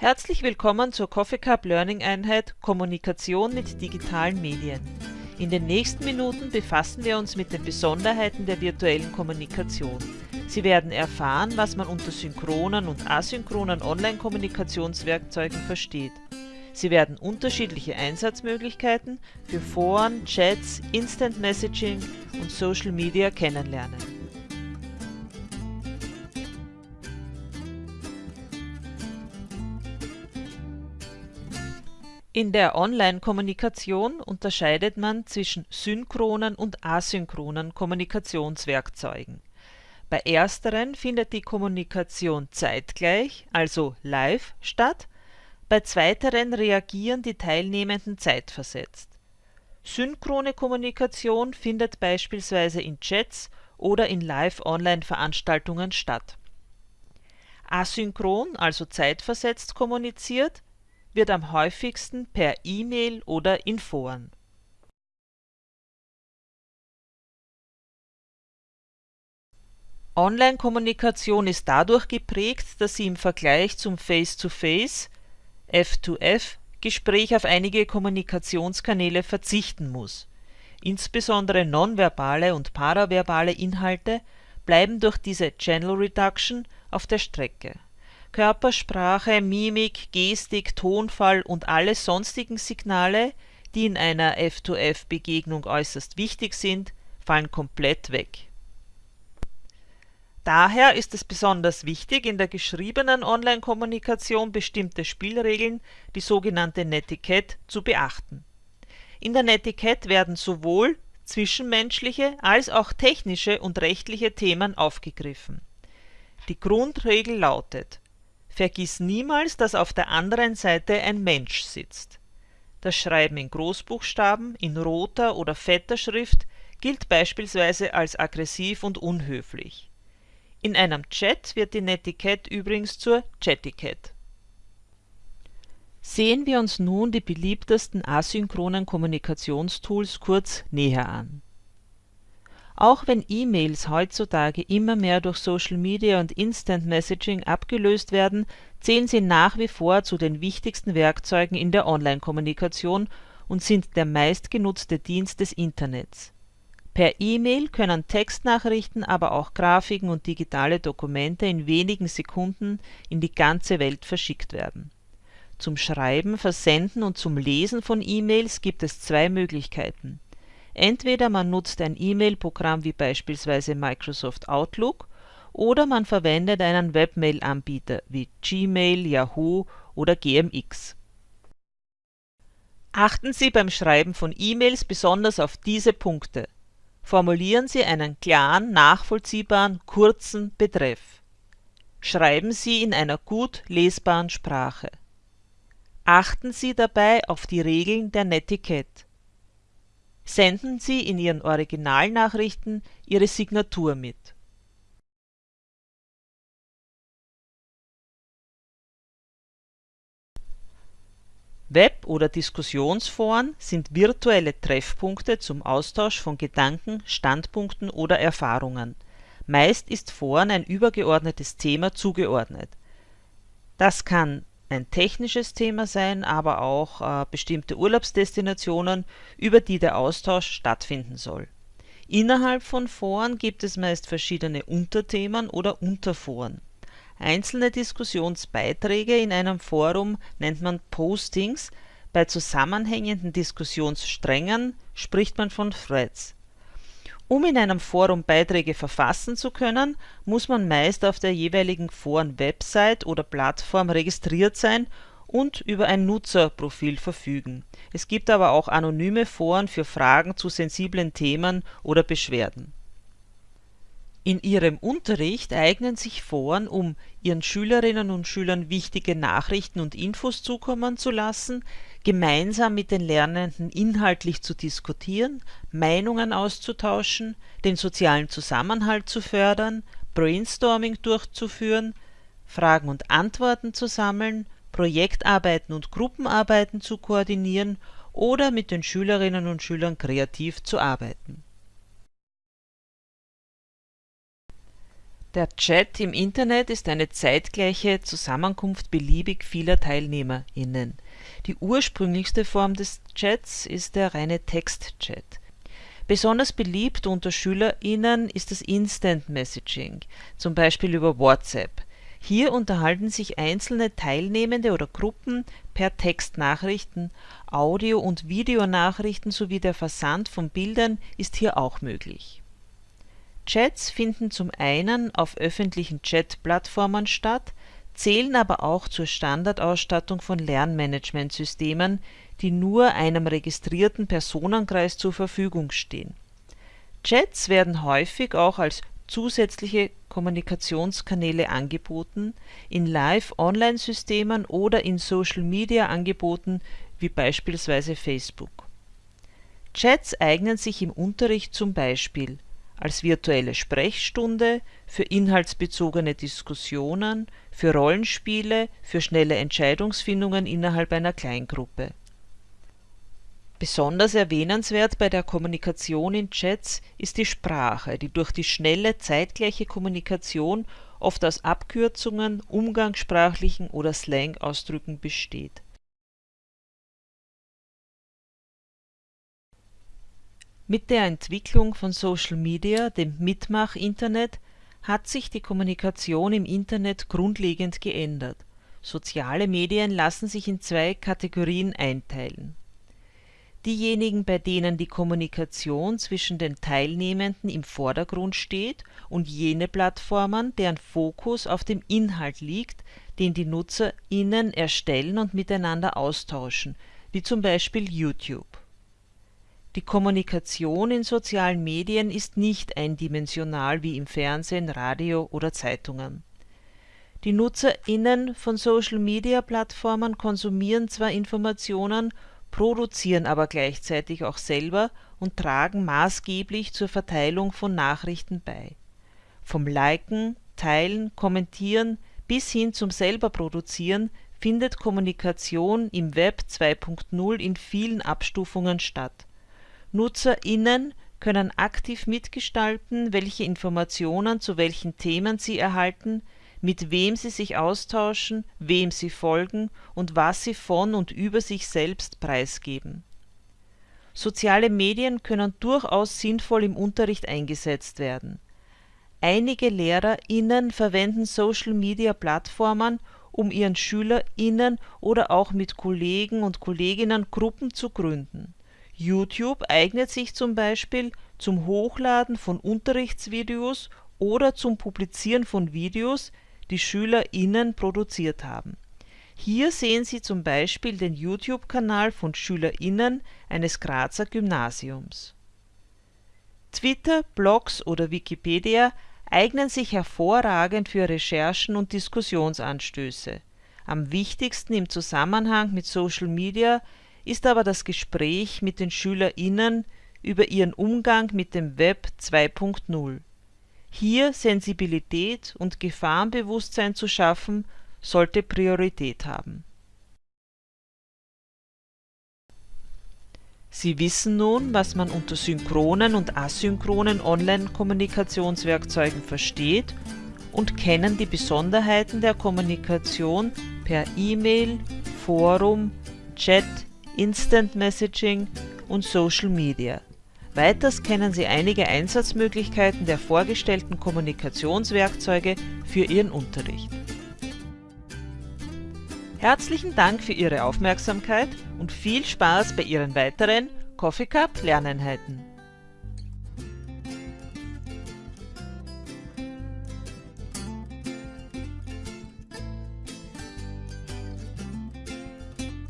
Herzlich willkommen zur Coffee Cup Learning Einheit Kommunikation mit digitalen Medien. In den nächsten Minuten befassen wir uns mit den Besonderheiten der virtuellen Kommunikation. Sie werden erfahren, was man unter synchronen und asynchronen Online-Kommunikationswerkzeugen versteht. Sie werden unterschiedliche Einsatzmöglichkeiten für Foren, Chats, Instant Messaging und Social Media kennenlernen. In der Online-Kommunikation unterscheidet man zwischen synchronen und asynchronen Kommunikationswerkzeugen. Bei ersteren findet die Kommunikation zeitgleich, also live, statt, bei zweiteren reagieren die Teilnehmenden zeitversetzt. Synchrone Kommunikation findet beispielsweise in Chats oder in Live-Online-Veranstaltungen statt. Asynchron, also zeitversetzt kommuniziert, wird am häufigsten per E-Mail oder in Foren. Online-Kommunikation ist dadurch geprägt, dass sie im Vergleich zum Face-to-Face F2F Gespräch auf einige Kommunikationskanäle verzichten muss. Insbesondere nonverbale und paraverbale Inhalte bleiben durch diese Channel Reduction auf der Strecke Körpersprache, Mimik, Gestik, Tonfall und alle sonstigen Signale, die in einer F-to-F-Begegnung äußerst wichtig sind, fallen komplett weg. Daher ist es besonders wichtig, in der geschriebenen Online-Kommunikation bestimmte Spielregeln, die sogenannte Netiquette, zu beachten. In der Netiquette werden sowohl zwischenmenschliche als auch technische und rechtliche Themen aufgegriffen. Die Grundregel lautet Vergiss niemals, dass auf der anderen Seite ein Mensch sitzt. Das Schreiben in Großbuchstaben, in roter oder fetter Schrift gilt beispielsweise als aggressiv und unhöflich. In einem Chat wird die Netiquette übrigens zur Chatiquette. Sehen wir uns nun die beliebtesten asynchronen Kommunikationstools kurz näher an auch wenn E-Mails heutzutage immer mehr durch Social Media und Instant Messaging abgelöst werden, zählen sie nach wie vor zu den wichtigsten Werkzeugen in der Online-Kommunikation und sind der meistgenutzte Dienst des Internets. Per E-Mail können Textnachrichten, aber auch Grafiken und digitale Dokumente in wenigen Sekunden in die ganze Welt verschickt werden. Zum Schreiben, Versenden und zum Lesen von E-Mails gibt es zwei Möglichkeiten Entweder man nutzt ein E-Mail-Programm wie beispielsweise Microsoft Outlook oder man verwendet einen Webmail-Anbieter wie Gmail, Yahoo oder GMX. Achten Sie beim Schreiben von E-Mails besonders auf diese Punkte. Formulieren Sie einen klaren, nachvollziehbaren, kurzen Betreff. Schreiben Sie in einer gut lesbaren Sprache. Achten Sie dabei auf die Regeln der Netiquette senden Sie in Ihren Originalnachrichten Ihre Signatur mit. Web- oder Diskussionsforen sind virtuelle Treffpunkte zum Austausch von Gedanken, Standpunkten oder Erfahrungen. Meist ist Foren ein übergeordnetes Thema zugeordnet. Das kann ein technisches Thema sein, aber auch äh, bestimmte Urlaubsdestinationen, über die der Austausch stattfinden soll. Innerhalb von Foren gibt es meist verschiedene Unterthemen oder Unterforen. Einzelne Diskussionsbeiträge in einem Forum nennt man Postings, bei zusammenhängenden Diskussionssträngen spricht man von Threads um in einem Forum Beiträge verfassen zu können, muss man meist auf der jeweiligen Foren-Website oder Plattform registriert sein und über ein Nutzerprofil verfügen. Es gibt aber auch anonyme Foren für Fragen zu sensiblen Themen oder Beschwerden. In ihrem Unterricht eignen sich Foren, um ihren Schülerinnen und Schülern wichtige Nachrichten und Infos zukommen zu lassen, gemeinsam mit den Lernenden inhaltlich zu diskutieren, Meinungen auszutauschen, den sozialen Zusammenhalt zu fördern, Brainstorming durchzuführen, Fragen und Antworten zu sammeln, Projektarbeiten und Gruppenarbeiten zu koordinieren oder mit den Schülerinnen und Schülern kreativ zu arbeiten Der Chat im Internet ist eine zeitgleiche Zusammenkunft beliebig vieler TeilnehmerInnen. Die ursprünglichste Form des Chats ist der reine Textchat. Besonders beliebt unter SchülerInnen ist das Instant Messaging, zum Beispiel über WhatsApp. Hier unterhalten sich einzelne Teilnehmende oder Gruppen per Textnachrichten, Audio und Videonachrichten sowie der Versand von Bildern ist hier auch möglich. Chats finden zum einen auf öffentlichen Chat-Plattformen statt, zählen aber auch zur Standardausstattung von Lernmanagementsystemen, die nur einem registrierten Personenkreis zur Verfügung stehen. Chats werden häufig auch als zusätzliche Kommunikationskanäle angeboten, in Live-Online-Systemen oder in Social-Media-Angeboten wie beispielsweise Facebook. Chats eignen sich im Unterricht zum Beispiel als virtuelle Sprechstunde, für inhaltsbezogene Diskussionen, für Rollenspiele, für schnelle Entscheidungsfindungen innerhalb einer Kleingruppe Besonders erwähnenswert bei der Kommunikation in Chats ist die Sprache, die durch die schnelle zeitgleiche Kommunikation oft aus Abkürzungen, umgangssprachlichen oder Slang-Ausdrücken besteht. Mit der Entwicklung von Social Media, dem Mitmach-Internet, hat sich die Kommunikation im Internet grundlegend geändert. Soziale Medien lassen sich in zwei Kategorien einteilen diejenigen, bei denen die Kommunikation zwischen den Teilnehmenden im Vordergrund steht und jene Plattformen, deren Fokus auf dem Inhalt liegt, den die NutzerInnen erstellen und miteinander austauschen, wie zum Beispiel YouTube. Die Kommunikation in sozialen Medien ist nicht eindimensional wie im Fernsehen, Radio oder Zeitungen. Die NutzerInnen von Social-Media-Plattformen konsumieren zwar Informationen produzieren aber gleichzeitig auch selber und tragen maßgeblich zur Verteilung von Nachrichten bei. Vom Liken, Teilen, Kommentieren bis hin zum selber Produzieren findet Kommunikation im Web 2.0 in vielen Abstufungen statt. NutzerInnen können aktiv mitgestalten, welche Informationen zu welchen Themen sie erhalten mit wem sie sich austauschen, wem sie folgen und was sie von und über sich selbst preisgeben. Soziale Medien können durchaus sinnvoll im Unterricht eingesetzt werden. Einige LehrerInnen verwenden Social-Media-Plattformen, um ihren SchülerInnen oder auch mit Kollegen und Kolleginnen Gruppen zu gründen. YouTube eignet sich zum Beispiel zum Hochladen von Unterrichtsvideos oder zum Publizieren von Videos, die SchülerInnen produziert haben. Hier sehen Sie zum Beispiel den YouTube-Kanal von SchülerInnen eines Grazer Gymnasiums. Twitter, Blogs oder Wikipedia eignen sich hervorragend für Recherchen und Diskussionsanstöße. Am wichtigsten im Zusammenhang mit Social Media ist aber das Gespräch mit den SchülerInnen über ihren Umgang mit dem Web 2.0 hier Sensibilität und Gefahrenbewusstsein zu schaffen, sollte Priorität haben. Sie wissen nun, was man unter synchronen und asynchronen Online-Kommunikationswerkzeugen versteht und kennen die Besonderheiten der Kommunikation per E-Mail, Forum, Chat, Instant Messaging und Social Media Weiters kennen Sie einige Einsatzmöglichkeiten der vorgestellten Kommunikationswerkzeuge für Ihren Unterricht. Herzlichen Dank für Ihre Aufmerksamkeit und viel Spaß bei Ihren weiteren Coffee Cup Lerneinheiten.